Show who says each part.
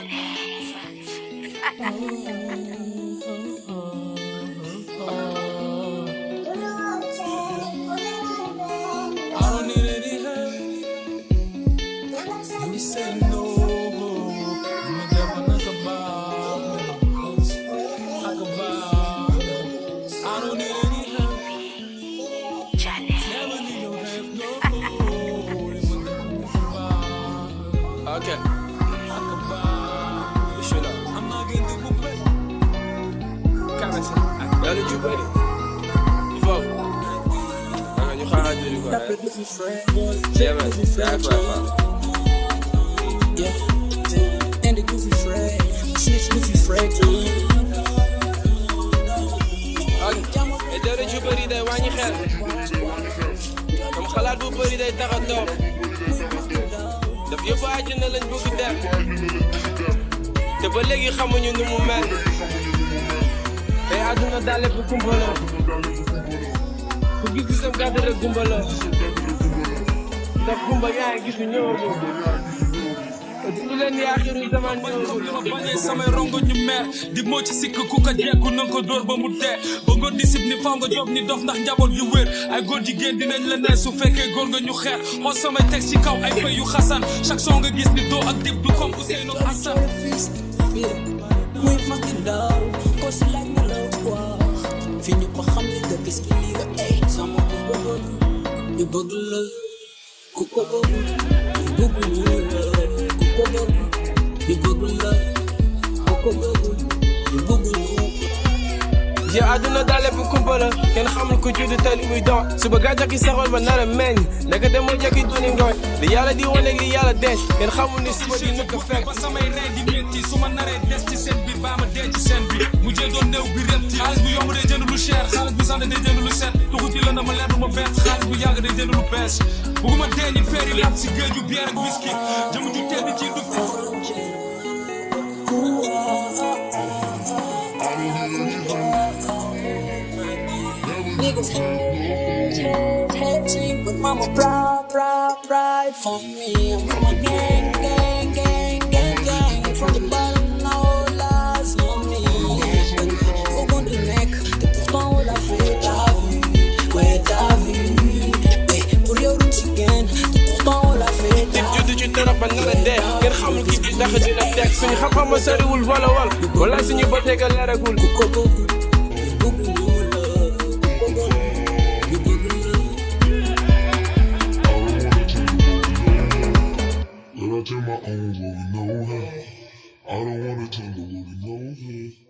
Speaker 1: I don't need any help. Let me say no.
Speaker 2: yu bëri il faut que ah, ñu xaaral jëli ko rek
Speaker 1: jéem a jaay ko fa.
Speaker 2: dara ju bëri day wàññi xel am xalaat bu bëri day tax a toog daf yëpp àjjana lañ bëgg dem te ba léegi xamuñu nu mu mel te àdduna daal lépp kumpa la ku gis gisam gàdd rek gumba la
Speaker 1: te kumba yaa gis ñu ñëwagul du leen yaaxiru zaman ñëwagul ma bañee samay di moo ci sikk ku ko jekku nanga ko dóor ba mu dee ba nga disib ni faw nga ndax njaboot yu wér ay góor jigéen dinañ la ne su fekkee góor nga ñu xeer xool samay teg ci kaw ay fay yu xasan chaque son nga gis ni doo ak dib du comme Ousseynou Hassan
Speaker 2: ma xam ni nga gis ki lii la ay eh, sama ku ko bëgg ñu bëgg la ku ko bëgg ñu bëgg ñu la ku ko bëgg ñu bëgg la ku ko bëgg ñu bëgg ñu suba gaa jàkki saxoon ba nar a meññ ndaka demoo jàkki duni ngooñ li yàlla di wane li yàlla denc kenn xamul ni suba di nëkk
Speaker 1: ba samay rey di métti su ma naree yàlla day jënd lu set duxut yi la na ma leer ma bett xaalis bu yàgg day jënd lu bees bëgguma dee ñu feer yi laat ju bière ak ju tedd ci du Niggas hating, hating, but mama proud, proud,
Speaker 2: dara ba na la dee ngeen xamul kii bi ndax dina teg suñu ma soriwul wala wal wala suñu bëteeg a leeragul I do my own road, you know that. I don't wanna turn the road, you know that.